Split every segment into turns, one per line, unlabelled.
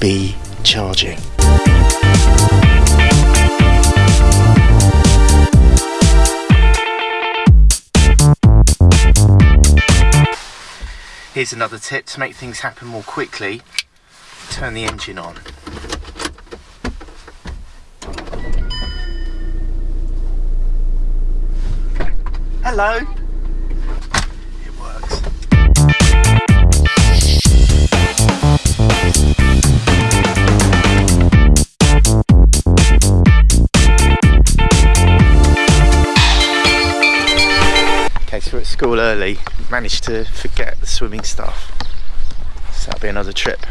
be charging. Here's another tip to make things happen more quickly. Turn the engine on. Hello. So we're at school early. Managed to forget the swimming stuff. So that'll be another trip.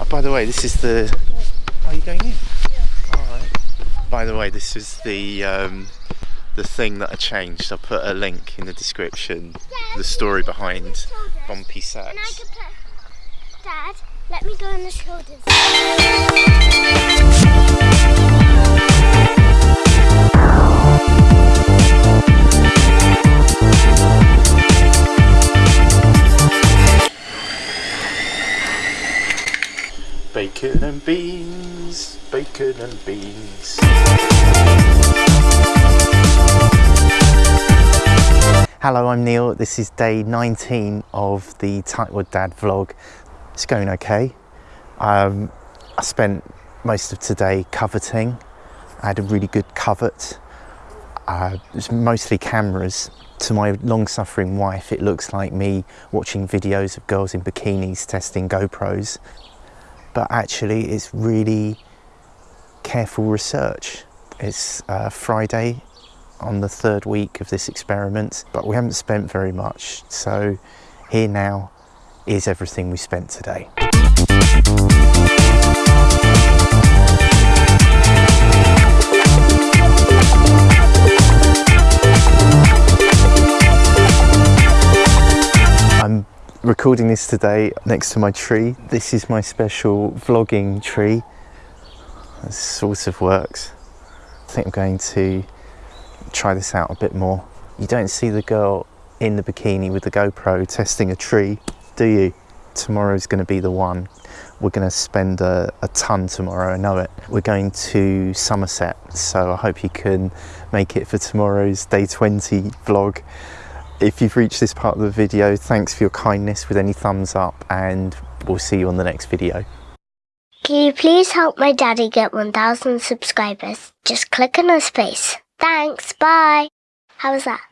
Oh, by the way, this is the. Are you going in? Yeah. Alright. By the way, this is the um, the thing that I changed. I'll put a link in the description. The story behind Bumpy Sacks.
And I could put, Dad, let me go on the shoulders.
Bacon and beans, bacon and beans. Hello, I'm Neil. This is day 19 of the Tightwad Dad vlog. It's going okay. Um, I spent most of today coveting. I had a really good covert. Uh, was mostly cameras. To my long-suffering wife, it looks like me watching videos of girls in bikinis testing GoPros. But actually, it's really careful research. It's uh, Friday on the third week of this experiment, but we haven't spent very much. So here now is everything we spent today. Recording this today next to my tree. This is my special vlogging tree. This sort of works. I think I'm going to try this out a bit more. You don't see the girl in the bikini with the GoPro testing a tree, do you? Tomorrow's going to be the one. We're going to spend a, a ton tomorrow, I know it. We're going to Somerset, so I hope you can make it for tomorrow's day 20 vlog. If you've reached this part of the video, thanks for your kindness with any thumbs up and we'll see you on the next video.
Can you please help my daddy get 1,000 subscribers? Just click on his face. Thanks, bye. How was that?